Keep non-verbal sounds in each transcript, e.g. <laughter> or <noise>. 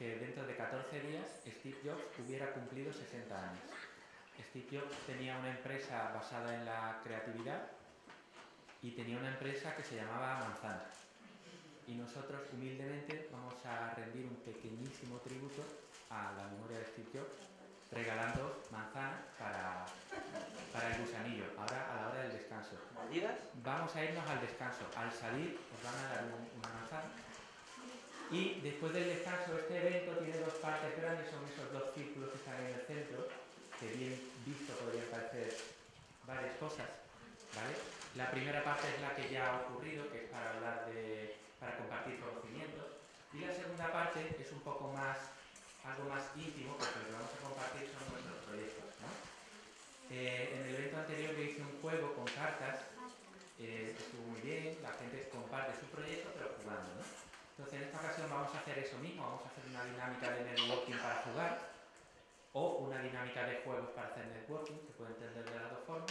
que dentro de 14 días Steve Jobs hubiera cumplido 60 años. Steve Jobs tenía una empresa basada en la creatividad y tenía una empresa que se llamaba Manzana. Y nosotros humildemente vamos a rendir un pequeñísimo tributo a la memoria de Steve Jobs regalando manzana para, para el gusanillo, ahora a la hora del descanso. Vamos a irnos al descanso. Al salir os van a dar una manzana. Y después del descanso, este evento tiene dos partes grandes, son esos dos círculos que están en el centro, que bien visto podrían parecer varias cosas. ¿vale? La primera parte es la que ya ha ocurrido, que es para hablar de, para compartir conocimientos. Y la segunda parte es un poco más algo más íntimo, porque lo que vamos a compartir son nuestros proyectos. Eh, en el evento anterior yo hice un juego con cartas, eh, estuvo muy bien, la gente comparte su proyecto, pero jugando. ¿no? Entonces en esta ocasión vamos a hacer eso mismo, vamos a hacer una dinámica de networking para jugar, o una dinámica de juegos para hacer networking, se puede entender de las dos formas.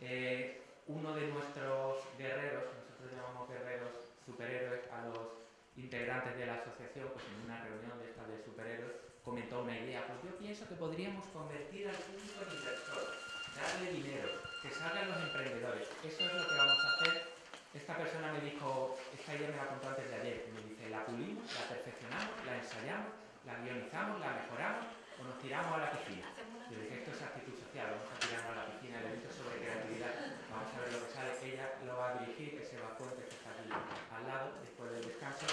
Eh, uno de nuestros guerreros, nosotros llamamos guerreros superhéroes a los integrantes de la asociación, pues en una reunión de esta de superhéroes, comentó una idea, pues yo pienso que podríamos convertir al público en inversor, darle dinero, que salgan los emprendedores. Eso es lo que vamos a hacer. Esta persona me dijo, esta idea me la contó antes de ayer, me dice, la pulimos, la perfeccionamos, la ensayamos, la guionizamos, la mejoramos o nos tiramos a la piscina. Yo dije, esto es actitud social, vamos a tirarnos a la piscina, el evento sobre creatividad, vamos a ver lo que sale. Ella lo va a dirigir, que se va Fuentes, que está aquí al lado, después del descanso,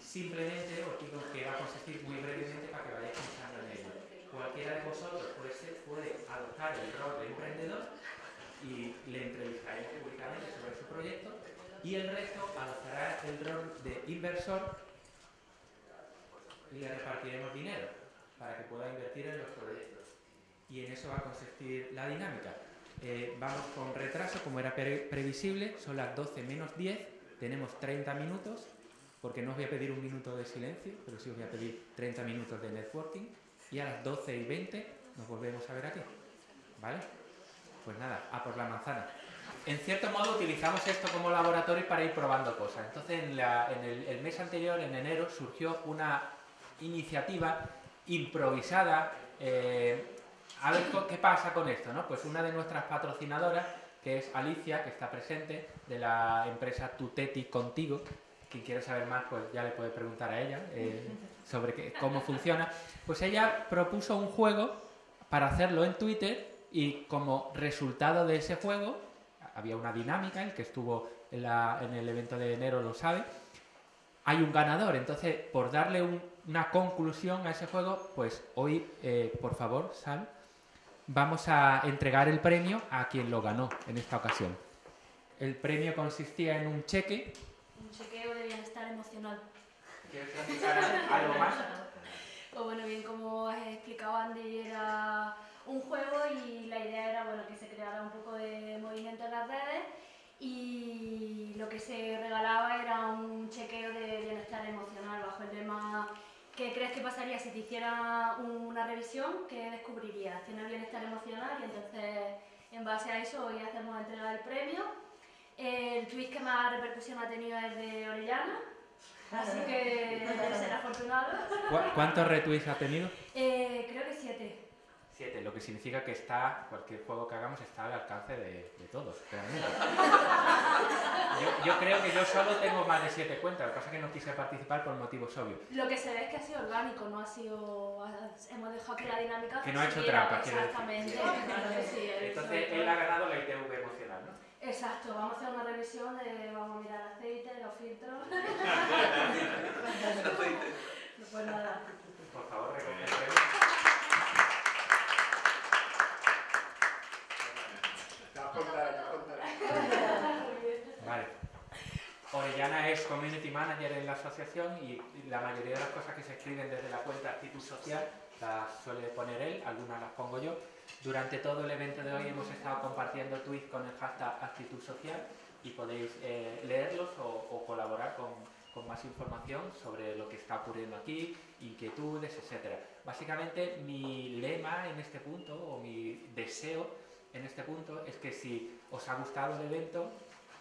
Simplemente os digo que va a consistir muy brevemente para que vayáis pensando en ello. Cualquiera de vosotros puede, puede adoptar el rol de emprendedor y le entrevistaréis públicamente sobre su proyecto y el resto adoptará el rol de inversor y le repartiremos dinero para que pueda invertir en los proyectos. Y en eso va a consistir la dinámica. Eh, vamos con retraso, como era previsible, son las 12 menos 10, tenemos 30 minutos porque no os voy a pedir un minuto de silencio, pero sí os voy a pedir 30 minutos de networking y a las 12 y 20 nos volvemos a ver aquí. ¿Vale? Pues nada, a por la manzana. En cierto modo utilizamos esto como laboratorio para ir probando cosas. Entonces en, el, mes anterior, en enero, surgió una iniciativa improvisada. Eh, a ver qué pasa con esto, ¿no? Pues una de nuestras patrocinadoras, que es Alicia, que está presente, de la empresa Tuteti Contigo, quien quiera saber más, pues ya le puede preguntar a ella eh, sobre cómo funciona. Pues ella propuso un juego para hacerlo en Twitter y como resultado de ese juego, había una dinámica, el que estuvo en, el evento de enero lo sabe, hay un ganador. Entonces, por darle una conclusión a ese juego, pues hoy, eh, por favor, Sal, vamos a entregar el premio a quien lo ganó en esta ocasión. El premio consistía en un cheque un chequeo de bienestar emocional. ¿Quieres algo más? <laughs> Pues bueno, bien como has explicado Andy, era un juego y la idea era bueno, que se creara un poco de movimiento en las redes y lo que se regalaba era un chequeo de bienestar emocional bajo el lema ¿qué crees que pasaría si te hiciera una revisión? ¿Qué descubrirías? Tienes bienestar emocional y entonces en base a eso hoy hacemos la entrega del premio el tweet que más repercusión ha tenido es de Orellana, así que <laughs> debe ser afortunado. ¿Cuántos retweets ha tenido? Eh, creo que siete. Siete, lo que significa que está, cualquier juego que hagamos está al alcance de, todos, <laughs> yo, creo que yo solo tengo más de siete cuentas, lo que pasa es que no quise participar por motivos obvios. Lo que se ve es que ha sido orgánico, no ha sido... hemos dejado que la dinámica... Que no ha hecho trampa, Exactamente, claro que sí. Entonces él ha ganado la ITV emocional, ¿no? Exacto, vamos a hacer una revisión de, vamos a mirar el aceite, los filtros. <laughs> <laughs> pues nada. Por favor, recoge Vale. Orellana es Community Manager en la asociación y la mayoría de las cosas que se escriben desde la cuenta Actitud Social las suele poner él, algunas las pongo yo. Durante todo el evento de hoy hemos estado compartiendo tweets con el hashtag actitud social y podéis eh, leerlos o, colaborar con, más información sobre lo que está ocurriendo aquí, inquietudes, etc. Básicamente mi lema en este punto o mi deseo en este punto es que si os ha gustado el evento,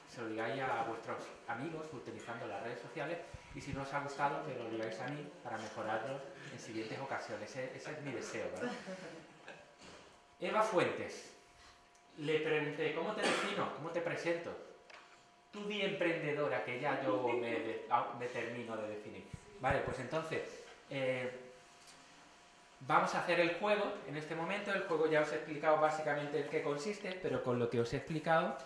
se lo digáis a vuestros amigos utilizando las redes sociales y si no os ha gustado, que lo digáis a mí para mejorarlo en siguientes ocasiones. Ese, ese es mi deseo. ¿vale? <laughs> Eva Fuentes. Le pregunté, ¿cómo te defino? ¿Cómo te presento? Tú di emprendedora, que ya yo me, ah, me termino de definir. Vale, pues entonces, eh, vamos a hacer el juego en este momento. El juego ya os he explicado básicamente en qué consiste, pero con lo que os he explicado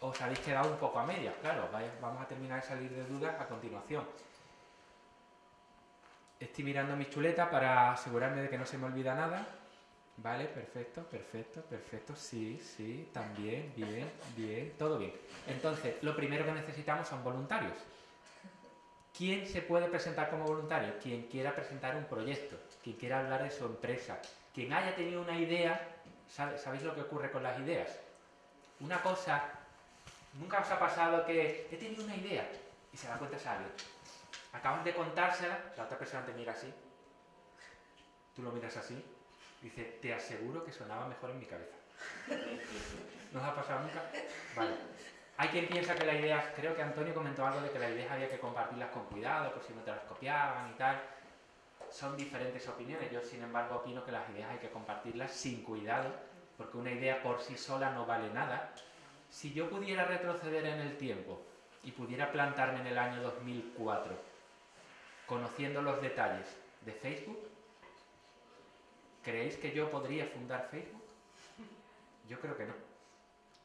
os habéis quedado un poco a medias, claro. vamos a terminar de salir de dudas a continuación. Estoy mirando mi chuleta para asegurarme de que no se me olvida nada. Vale, perfecto, perfecto, perfecto. Sí, sí, también, bien, bien, todo bien. Entonces, lo primero que necesitamos son voluntarios. ¿Quién se puede presentar como voluntario? Quien quiera presentar un proyecto, quien quiera hablar de su empresa, quien haya tenido una idea. ¿sabe- ¿Sabéis lo que ocurre con las ideas? Una cosa, nunca os ha pasado que he tenido una idea y se la cuentas a alguien. Acabas de contársela, la otra persona te mira así, tú lo miras así, dice, te aseguro que sonaba mejor en mi cabeza. <laughs> ¿No os ha pasado nunca? Vale. Hay quien piensa que las ideas, creo que Antonio comentó algo de que las ideas había que compartirlas con cuidado, por si no te las copiaban y tal. Son diferentes opiniones. Yo, sin embargo, opino que las ideas hay que compartirlas sin cuidado, porque una idea por sí sola no vale nada. Si yo pudiera retroceder en el tiempo y pudiera plantarme en el año 2004, conociendo los detalles de Facebook, ¿creéis que yo podría fundar Facebook? Yo creo que no.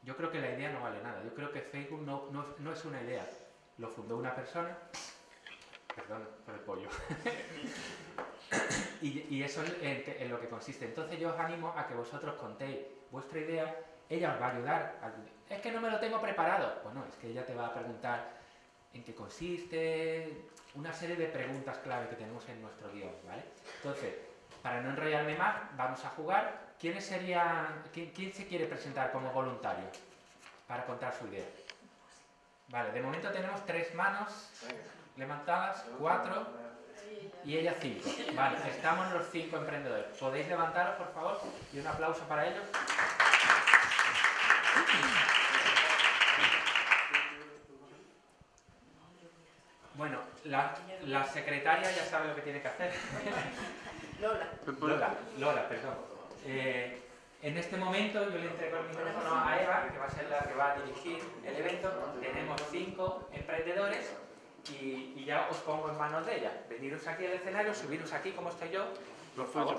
Yo creo que la idea no vale nada. Yo creo que Facebook no, no, no es una idea. Lo fundó una persona. Perdón por el pollo. <laughs> y, eso es en, lo que consiste. Entonces yo os animo a que vosotros contéis vuestra idea. Ella os va a ayudar. a- Es que no me lo tengo preparado. Bueno, es que ella te va a preguntar en qué consiste, una serie de preguntas clave que tenemos en nuestro guion, ¿vale? Entonces, para no enrollarme más, vamos a jugar. ¿Quiénes serían, quién, quién se quiere presentar como voluntario para contar su idea? Vale, de momento tenemos tres manos levantadas, cuatro y ella cinco. Vale, estamos los cinco emprendedores. ¿Podéis levantaros, por favor? Y un aplauso para ellos. Bueno, la, la secretaria ya sabe lo que tiene que hacer. Lola. Lola, Lola, perdón. Eh, en este momento yo le entrego el micrófono a Eva, que va a ser la que va a dirigir el evento. Tenemos cinco emprendedores y, y ya os pongo en manos de ella. Veniros aquí al escenario, subiros aquí como estoy yo, por favor.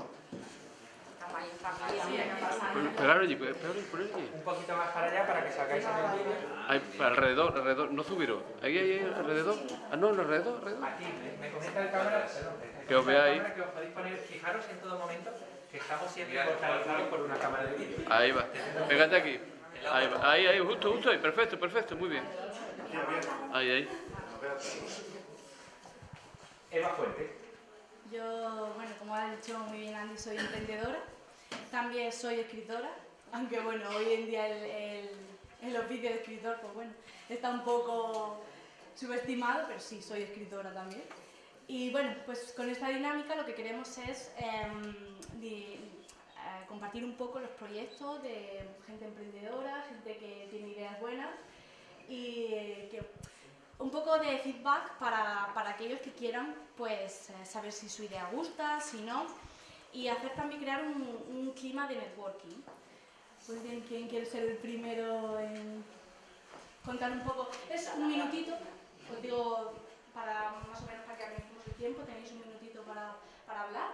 Un poquito más para allá para que salgáis en el vídeo. Ahí, alrededor, alrededor, no subieron. Ahí, ahí, ahí, alrededor. Ah, no, alrededor, alrededor. Aquí, me, me comenta el cámara, perdón, Que os veáis. cámara Que os podéis poner, fijaros en todo momento que estamos siempre focalizados por una cámara de vídeo. Ahí va. Pégate aquí. Ahí, va. ahí, ahí, justo, justo ahí. Perfecto, perfecto, muy bien. Ahí, ahí. Eva Fuentes. Yo, bueno, como ha dicho muy bien Andy, soy emprendedora. También soy escritora, aunque bueno, hoy en día el, oficio de escritor, pues bueno, está un poco subestimado, pero sí, soy escritora también. Y bueno, pues con esta dinámica lo que queremos es em, eh, compartir un poco los proyectos de gente emprendedora, gente que tiene ideas buenas y eh, que un poco de feedback para, para aquellos que quieran pues eh, saber si su idea gusta, si no, y hacer también crear un, un clima de networking. Pues bien, ¿quién quiere ser el primero en contar un poco? Es un minutito, os digo, para más o menos para que analicemos el tiempo, tenéis un minutito para, para hablar.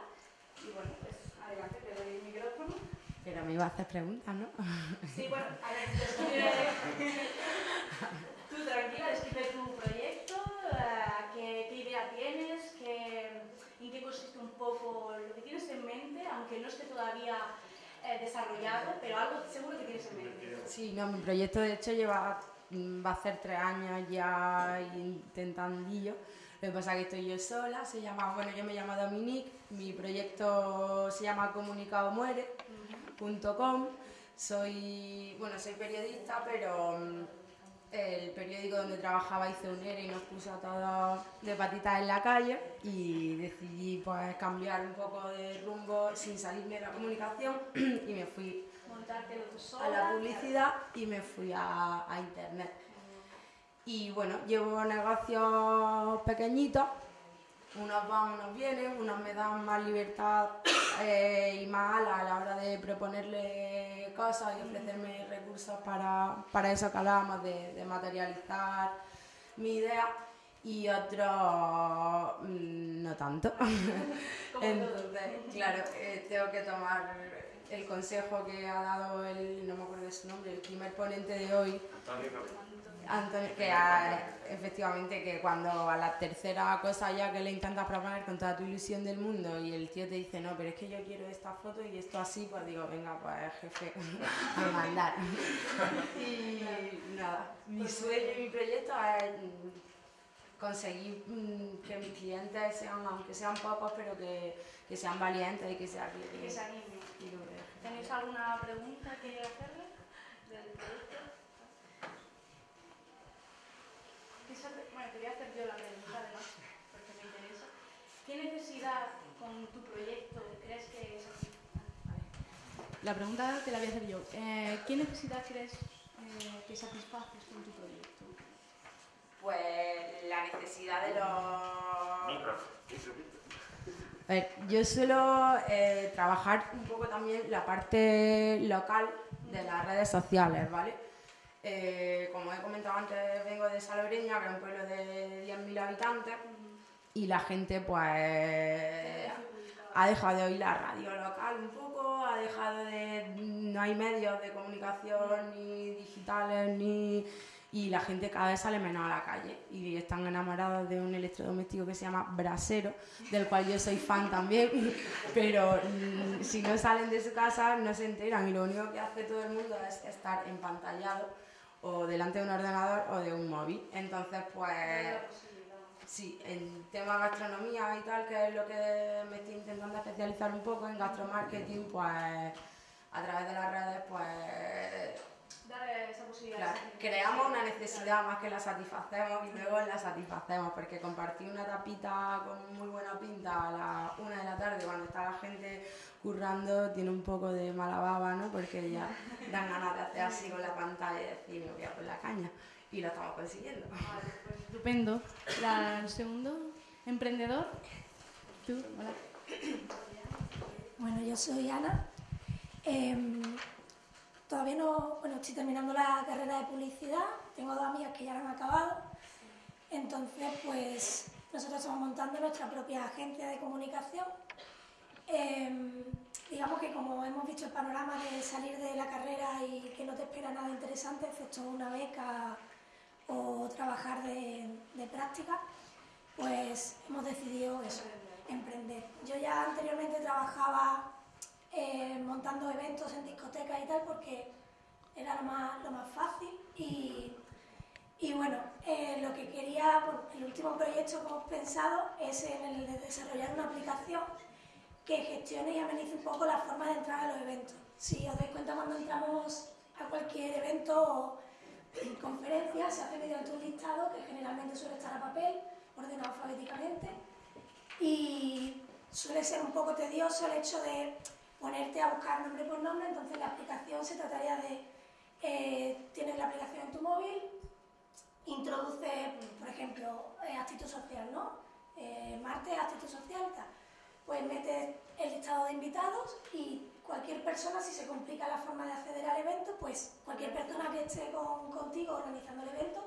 Y bueno, pues adelante, te doy el micrófono. Pero me iba a hacer preguntas, ¿no? Sí, bueno, a ver, <laughs> tranquila, describe tu proyecto, eh, qué, qué idea tienes, qué, en qué consiste un poco lo que tienes en mente, aunque no esté todavía eh, desarrollado, pero algo seguro que tienes en mente. Sí, no, mi proyecto de hecho lleva, mm, va a ser tres años ya intentandillo. Lo que pasa es que estoy yo sola, se llama, bueno, yo me llamo Dominique, mi proyecto se llama comunicadomuere.com. Soy, bueno, soy periodista, pero mm, el periódico donde trabajaba hizo un ERE y nos puso a todos de patitas en la calle y decidí pues cambiar un poco de rumbo sin salirme de la comunicación <clears throat> y me fui sola. a la publicidad y me fui a, a internet. Y bueno, llevo negocios pequeñitos unos van, unos vienen, unos me dan más libertad <coughs> eh, y más ala a la hora de proponerle cosas y ofrecerme recursos para, para eso que hablábamos de, de materializar mi idea y otros mm, no tanto. <laughs> Entonces, claro, eh, tengo que tomar el consejo que ha dado el, no me acuerdo de su nombre, el primer ponente de hoy, Antonio, que ha- efectivamente que cuando a la tercera cosa ya que le intentas proponer con toda tu ilusión del mundo y el tío te dice no, pero es que yo quiero esta foto y esto así, pues digo, venga, pues jefe, <laughs> a mandar. <laughs> y nada, mi sueño y mi proyecto es mm, conseguir mm, que mis clientes sean, aunque sean pocos, pero que, que sean valientes y que sean Que se. ¿Tenéis alguna pregunta que hacerle del proyecto? Quizá te- Bueno, quería hacer yo la pregunta además, porque me interesa. ¿Qué necesidad con tu proyecto crees que es así? La pregunta te la voy a hacer yo. Eh, ¿Qué necesidad crees eh, que satisfaces con tu proyecto? Pues la necesidad de los... A ver, yo suelo eh, trabajar un poco también la parte local de las redes sociales, ¿vale? Eh, como he comentado antes, vengo de Salobreña, que es un pueblo de 10.000 habitantes, y la gente pues ha dejado de oír la radio local un poco, ha dejado de... no hay medios de comunicación ni digitales ni... y la gente cada vez sale menos a la calle y están enamorados de un electrodoméstico que se llama Brasero, del cual yo soy fan también, <laughs> pero mm, si no salen de su casa no se enteran y lo único que hace todo el mundo es estar empantallado o delante de un ordenador o de un móvil. Entonces, pues... Sí, en tema gastronomía y tal, que es lo que me estoy intentando especializar un poco en gastromarketing, pues a través de las redes, pues Dar esa posibilidad. claro, creamos una necesidad más que la satisfacemos y luego la satisfacemos, porque compartir una tapita con muy buena pinta a la una de la tarde cuando está la gente currando tiene un poco de mala baba, ¿no? Porque ya dan ganas de hacer así con la pantalla y decir, me voy a por la caña. Y lo estamos consiguiendo. Estupendo. La- el segundo, emprendedor. Tú, hola. Bueno, yo soy Ana. Em, todavía no, bueno, estoy terminando la carrera de publicidad. Tengo dos amigas que ya la han acabado. Entonces, pues nosotros estamos montando nuestra propia agencia de comunicación. Em, digamos que como hemos visto el panorama de salir de la carrera y que no te espera nada interesante, excepto una beca o trabajar de, práctica, pues hemos decidido eso, emprender. Yo ya anteriormente trabajaba eh, montando eventos en discotecas y tal porque era lo más, lo más fácil y, y bueno, eh, lo que quería, el último proyecto que hemos pensado es en el de desarrollar una aplicación que gestione y amenice un poco la forma de entrar a los eventos. Si os dais cuenta cuando entramos a cualquier evento o conferencia, se hace mediante un listado que generalmente suele estar a papel, ordenado alfabéticamente, y suele ser un poco tedioso el hecho de ponerte a buscar nombre por nombre, entonces la aplicación se trataría de, eh, tienes la aplicación en tu móvil, introduce, por ejemplo, eh, actitud social, ¿no? Eh, martes, actitud social, tal. Pues metes el listado de invitados y cualquier persona, si se complica la forma de acceder al evento, pues cualquier persona que esté con- contigo organizando el evento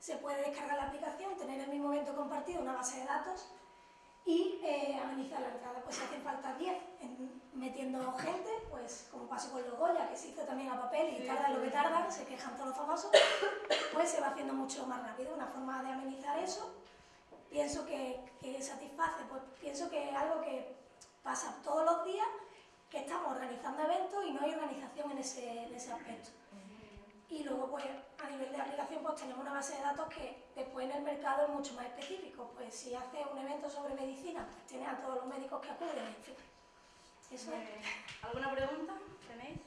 se puede descargar la aplicación, tener el mismo evento compartido, una base de datos y eh, amenizar la entrada. Pues si hacen falta 10 en- metiendo gente, pues como pasó con los Goya, que se hizo también a papel y tarda lo que tardan, se quejan todos los famosos, pues se va haciendo mucho más rápido. Una forma de amenizar eso, pienso que, que satisface, pues pienso que es algo que pasa todos los días, que estamos organizando eventos y no hay organización en ese, en ese aspecto. Y luego, pues, a nivel de aplicación, pues tenemos una base de datos que después en el mercado es mucho más específico. Pues si haces un evento sobre medicina, pues tienes a todos los médicos que acuden, en fin. Eso es. bien. ¿Alguna pregunta tenéis?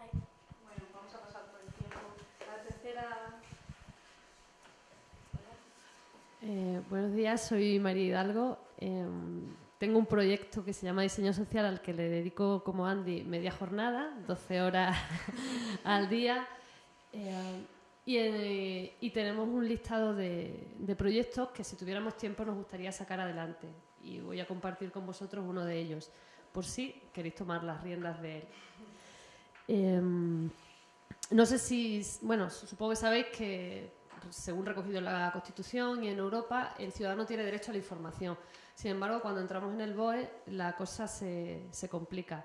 Ahí. Bueno, vamos a pasar por el tiempo. La tercera. Eh, buenos días, soy María Hidalgo. Em, tengo un proyecto que se llama Diseño Social al que le dedico como Andy media jornada, 12 horas <laughs> al día. Y, eh, y tenemos un listado de, de proyectos que si tuviéramos tiempo nos gustaría sacar adelante. Y voy a compartir con vosotros uno de ellos, por si queréis tomar las riendas de él. Em, no sé si, bueno, supongo que sabéis que según recogido en la Constitución y en Europa, el ciudadano tiene derecho a la información. Sin embargo, cuando entramos en el BOE, la cosa se, se complica.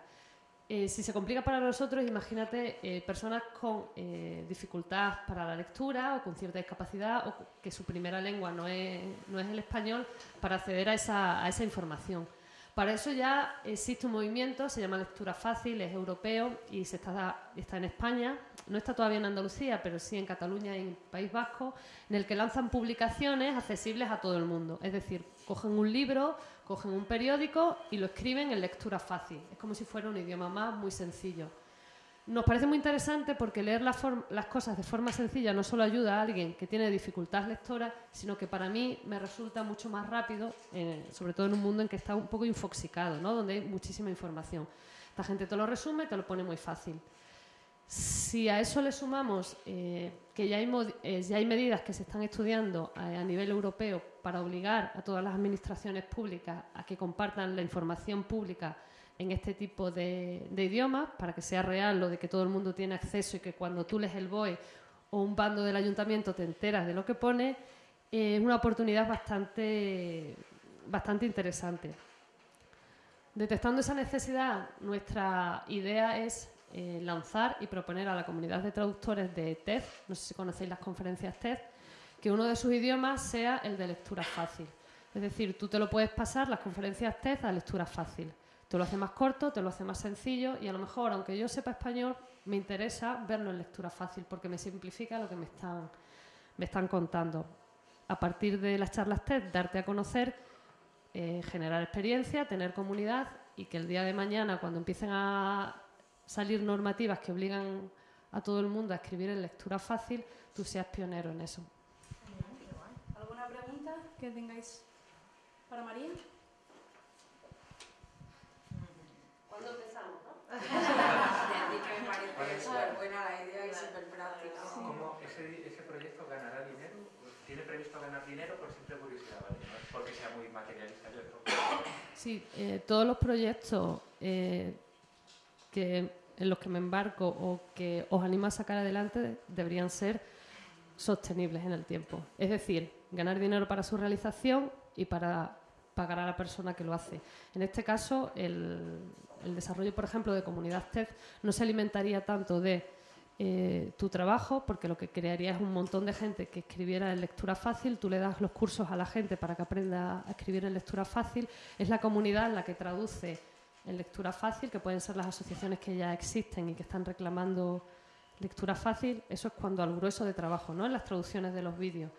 Eh, si se complica para nosotros, imagínate eh, personas con eh, dificultad para la lectura o con cierta discapacidad o que su primera lengua no es, no es el español para acceder a esa, a esa información. Para eso ya existe un movimiento, se llama Lectura Fácil, es europeo y se está, está en España, no está todavía en Andalucía, pero sí en Cataluña y en País Vasco, en el que lanzan publicaciones accesibles a todo el mundo. Es decir, cogen un libro, cogen un periódico y lo escriben en lectura fácil. Es como si fuera un idioma más muy sencillo. Nos parece muy interesante porque leer las cosas de forma sencilla no solo ayuda a alguien que tiene dificultad lectora, sino que para mí me resulta mucho más rápido, eh, sobre todo en un mundo en que está un poco infoxicado, ¿no? donde hay muchísima información. Esta gente te lo resume, te lo pone muy fácil. Si a eso le sumamos eh, que ya hay, eh, ya hay, medidas que se están estudiando a, a nivel europeo para obligar a todas las administraciones públicas a que compartan la información pública en este tipo de, idiomas para que sea real lo de que todo el mundo tiene acceso y que cuando tú lees el BOE o un bando del ayuntamiento te enteras de lo que pone, eh, es una oportunidad bastante, bastante interesante. Detectando esa necesidad, nuestra idea es eh, lanzar y proponer a la comunidad de traductores de TED, no sé si conocéis las conferencias TED, que uno de sus idiomas sea el de lectura fácil. Es decir, tú te lo puedes pasar las conferencias TED a lectura fácil. Te lo hace más corto, te lo hace más sencillo y a lo mejor, aunque yo sepa español, me interesa verlo en lectura fácil porque me simplifica lo que me están, me están contando. A partir de las charlas TED, darte a conocer, eh, generar experiencia, tener comunidad y que el día de mañana, cuando empiecen a salir normativas que obligan a todo el mundo a escribir en lectura fácil, tú seas pionero en eso. ¿Alguna pregunta que tengáis para María? <laughs> que me parece súper buena la idea y súper práctica. ¿Cómo ese, ese proyecto ganará dinero? ¿Tiene previsto ganar dinero? Por simple curiosidad, ¿vale? No es porque sea muy materialista yo. Sí, eh, todos los proyectos eh, en los que me embarco o que os animo a sacar adelante deberían ser sostenibles en el tiempo. Es decir, ganar dinero para su realización y para pagar a la persona que lo hace. En este caso, el, el desarrollo, por ejemplo, de comunidad TED no se alimentaría tanto de eh, tu trabajo, porque lo que crearía es un montón de gente que escribiera en lectura fácil, tú le das los cursos a la gente para que aprenda a escribir en lectura fácil, es la comunidad la que traduce en lectura fácil, que pueden ser las asociaciones que ya existen y que están reclamando lectura fácil, eso es cuando al grueso de trabajo, ¿no? en las traducciones de los vídeos.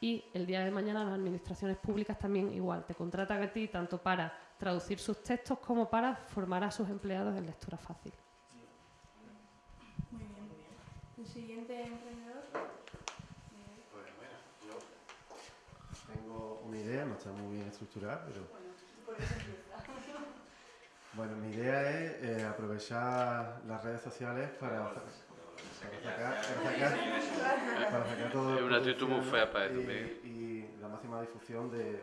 Y el día de mañana las administraciones públicas también igual, te contratan a ti tanto para traducir sus textos como para formar a sus empleados en lectura fácil. Muy bien. ¿El siguiente emprendedor? Pues bueno, yo tengo una idea, no está muy bien estructurada, pero... Bueno, mi idea es eh, aprovechar las redes sociales para es una actitud muy fea para y, y, la máxima difusión de,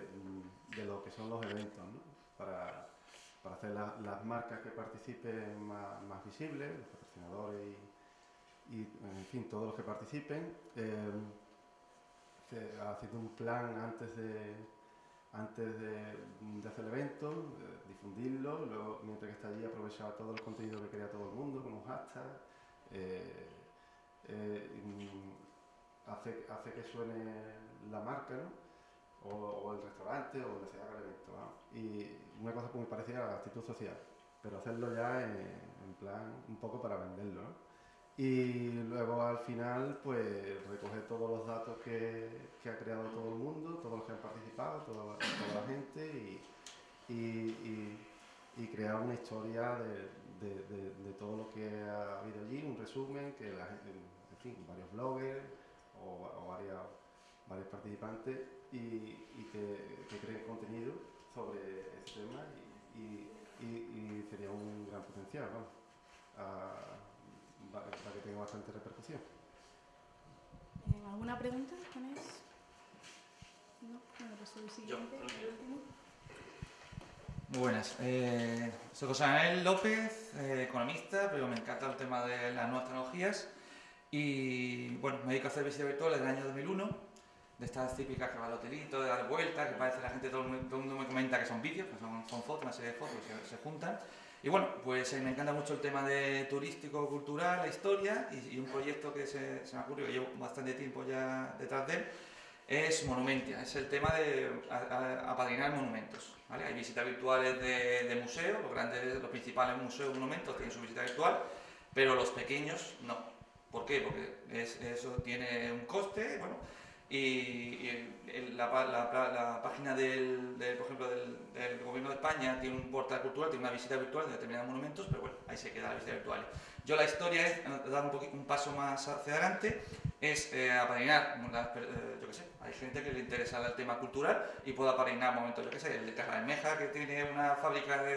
de, lo que son los eventos, ¿no? para, para, hacer las marcas que participen más, más, visibles, los patrocinadores y, y, en fin, todos los que participen, eh, haciendo un plan antes de, antes de, hacer el evento, difundirlo, mientras que está allí aprovechar todo el contenido que crea todo el mundo, como hashtag, eh, eh, hace, que suene la marca, ¿no? o, el restaurante, o donde se haga el evento. Y una cosa muy parecida a la actitud social, pero hacerlo ya en, plan un poco para venderlo. Y luego al final, pues recoger todos los datos que, que, ha creado todo el mundo, todos los que han participado, toda, toda la gente y, y, crear una historia de, de, todo lo que ha habido allí, un resumen, que la gente, fin, varios bloggers o, varios, varios participantes y, que, creen contenido sobre ese tema y, sería un gran potencial para que tenga bastante repercusión. ¿Alguna pregunta? ¿Tenéis? No, bueno, pues el siguiente, el último. Muy buenas. Eh, soy José Manuel López, eh, economista, pero me encanta el tema de las nuevas tecnologías. Y bueno, me dedico a hacer visita virtual desde el año 2001, de estas típicas que va al hotelito, de dar vueltas, que parece la gente, todo el, mundo, todo el mundo me comenta que son vídeos, que son, son fotos, una serie de fotos que se, se juntan. Y bueno, pues eh, me encanta mucho el tema de turístico, cultural, la historia y, un proyecto que se, me ha ocurrido, que llevo bastante tiempo ya detrás de él, es Monumentia, es el tema de apadrinar monumentos. ¿vale? Hay visitas virtuales de, museos, los grandes, los principales museos monumentos tienen su visita virtual, pero los pequeños no. ¿Por qué? Porque es- eso tiene un coste, bueno, y, y el- la, la- la- la página del, del, por ejemplo, del, del Gobierno de España tiene un portal cultural, tiene una visita virtual de determinados monumentos, pero bueno, ahí se queda la visita virtual. Yo la historia es eh, dar un, poqui- un paso más hacia adelante, es eh, apadrinar, eh, yo qué sé, hay gente que le interesa el tema cultural y puede apadrinar momentos, yo qué sé, el de Terrameja que tiene una fábrica de...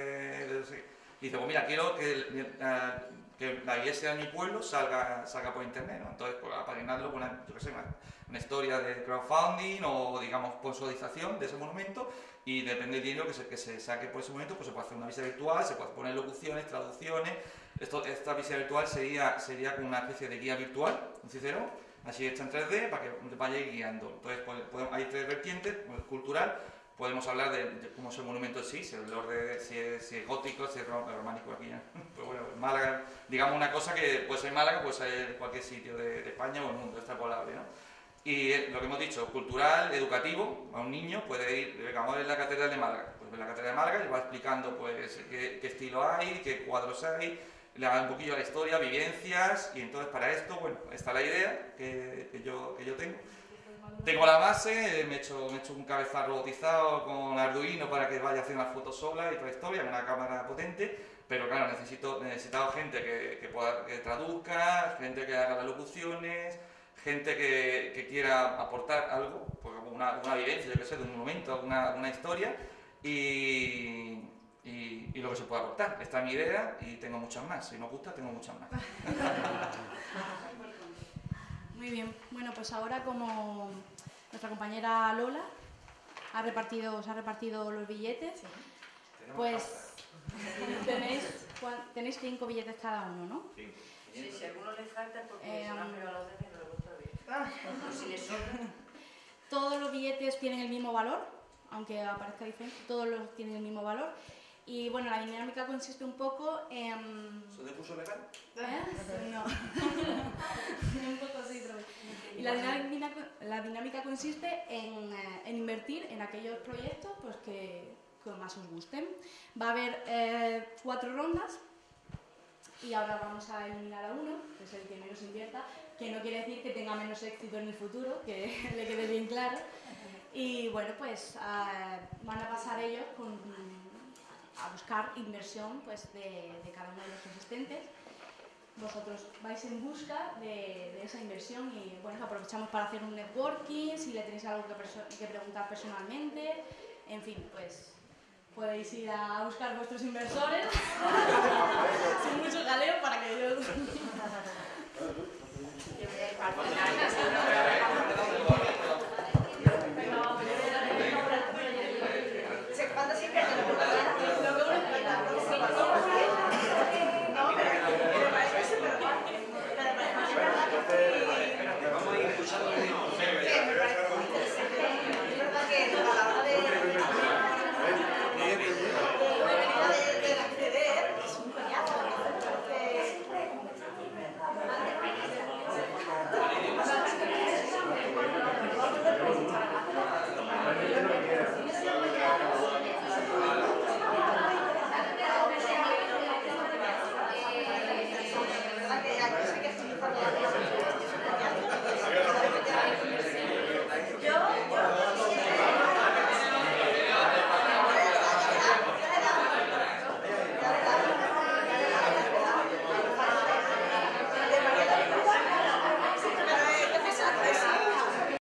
de- y dice, pues mira, quiero que, el- eh, que la iglesia de mi pueblo salga, salga por internet, ¿no? Entonces, pues apadrinarlo con una, yo qué sé, una, una historia de crowdfunding o, digamos, sponsorización de ese monumento y depende del dinero que se, que se saque por ese momento, pues se puede hacer una visita virtual, se puede poner locuciones, traducciones. Esto, esta visita virtual sería, sería como una especie de guía virtual, un cicero, así hecha en 3D para que vaya guiando. Entonces, pues, podemos- hay tres vertientes, pues, cultural, podemos hablar de, de cómo es el monumento en sí, si, el orden, si, es, si es gótico, si es ro- románico aquí. ya. <laughs> Pues bueno, Málaga, digamos una cosa que puede ser Málaga, puede ser cualquier sitio de, de España o el mundo, extrapolable, ¿no? Y lo que hemos dicho, cultural, educativo, a un niño puede ir, a ver la Catedral de Málaga. Pues ve la Catedral de Málaga y va explicando pues qué, estilo hay, qué cuadros hay, le da un poquillo la historia, vivencias, y entonces para esto, bueno, está la idea que, yo, que yo tengo. Tengo la base, eh, me he, hecho, me he hecho un cabezal robotizado con Arduino para que vaya haciendo las fotos sola y toda la historia, una cámara potente, pero claro, necesito, necesitado gente que, que, pueda, que traduzca, gente que haga las locuciones, gente que, que quiera aportar algo, pues una, una vivencia, yo que sé, de un momento, una, una historia, y, y, y lo que se pueda aportar. Esta es mi idea y tengo muchas más. Si no os gusta, tengo muchas más. <laughs> Muy bien, bueno, pues ahora como nuestra compañera Lola ha repartido, os ha repartido los billetes, pues <laughs> tenéis, tenéis cinco billetes cada uno, ¿no? Sí, si a alguno le falta es porque Eh, se lo a los demás Todos los billetes tienen el mismo valor, aunque aparezca diferente, todos los tienen el mismo valor. Y bueno, la dinámica consiste un poco en... ¿Eso de curso legal? ¿Eh? No. <laughs> un poco así, pero... Y la dinámica, la dinámica consiste en, eh, en invertir en aquellos proyectos pues, que, que más os gusten. Va a haber eh, cuatro rondas y ahora vamos a eliminar a uno, que es el que menos invierta, que no quiere decir que tenga menos éxito en el futuro, que <laughs> le quede bien claro. Y bueno, pues ah, van a pasar ellos con, a buscar inversión pues, de, cada uno de los asistentes. Vosotros vais en busca de, esa inversión y bueno, aprovechamos para hacer un networking, si le tenéis algo que, que preguntar personalmente, en fin, pues podéis ir a buscar vuestros inversores. <laughs> Sin mucho jaleo para que <laughs> para